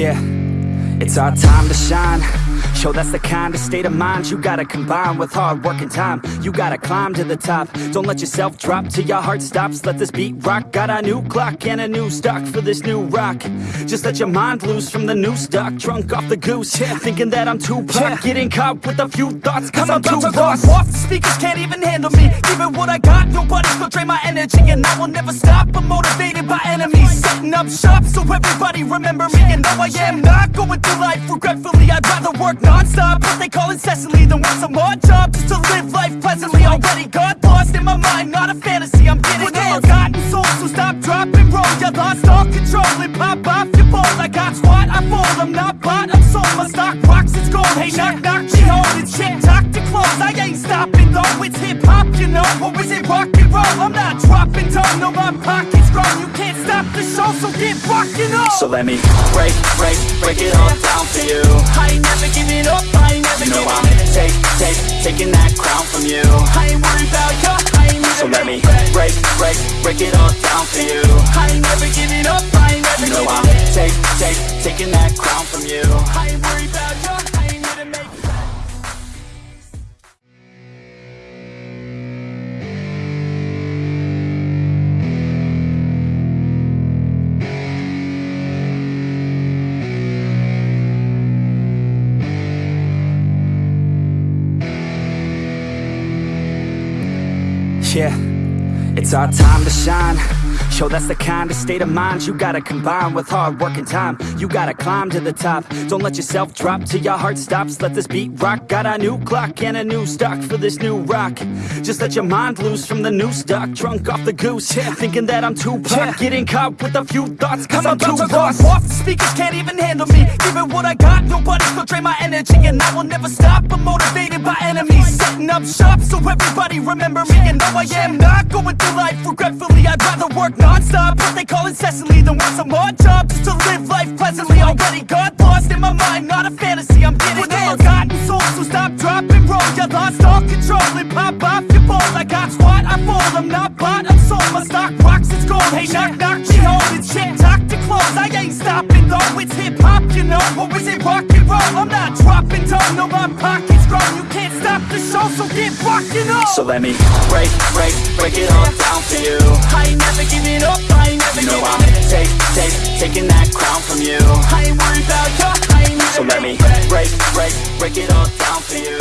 Yeah, it's our time to shine. Show that's the kind of state of mind you gotta combine with hard work and time. You gotta climb to the top. Don't let yourself drop till your heart stops. Let this beat rock. Got a new clock and a new stock for this new rock. Just let your mind loose from the new stock. Drunk off the goose, yeah. thinking that I'm too pop. Getting caught with a few thoughts, cause I'm, I'm too about to lost. go off, the speakers can't even handle me Giving what I got, nobody's gonna drain my energy And I will never stop, I'm motivated by enemies Setting up shop so everybody remember me And though I am not going through life regretfully I'd rather work non-stop, what they call incessantly. Than work some odd job just to live life pleasantly. Already got lost in my mind, not a fantasy. I'm getting With all forgotten souls, so stop, drop, and roll You lost all control. And pop off your ball I got squat, I fall, I'm not bought, I'm sold. My stock rocks, it's gold, hey knock knock, she holding shit Talk to close, I ain't stopping though. It's hip hop, you know, or is it rock and roll? I'm not dropping down, no my pocket's get rockin' up So let me break, break, break it all down for you. I ain't never giving up, I ain't never You know I'm take, take, taking that crown from you. I ain't worried about ya, I ain't So let me break, break, break it all down for you. I Yeah, it's our time to shine. Show that's the kind of state of mind you gotta combine with hard work and time. You gotta climb to the top. Don't let yourself drop till your heart stops. Let this beat rock. Got a new clock and a new stock for this new rock. Just let your mind loose from the new stock. Drunk off the goose, yeah. thinking that I'm too pop. Getting caught with a few thoughts, cause I'm, about too to lost. off, the speakers can't even handle me Giving what I got, nobody's gonna drain my energy And I will never stop, I'm motivated by enemies Up shop so everybody remember me. And though I am not going through life regretfully. I'd rather work non-stop, what they call incessantly Than work some odd job just to live life pleasantly. Already got lost in my mind, not a fantasy I'm getting With all forgotten souls, so stop, drop, and roll. You lost all control and pop off your ball. I got squat, I fall, I'm not bought, I'm sold. My stock rocks, it's gold, hey knock knock, she holding shit Talk to close, I ain't stopping though It's hip hop, you know, or is it rock and roll? I'm not dropping down, no my pocket's grown. You can't stop the show, so get rockin' up So let me break, break, break it all down for you. I ain't never giving up, I ain't never You know giving I'm take, take, taking that crown from you. I ain't worried about ya, I ain't So let me break, break, break it all down for you.